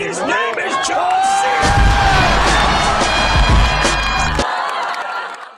His name is John.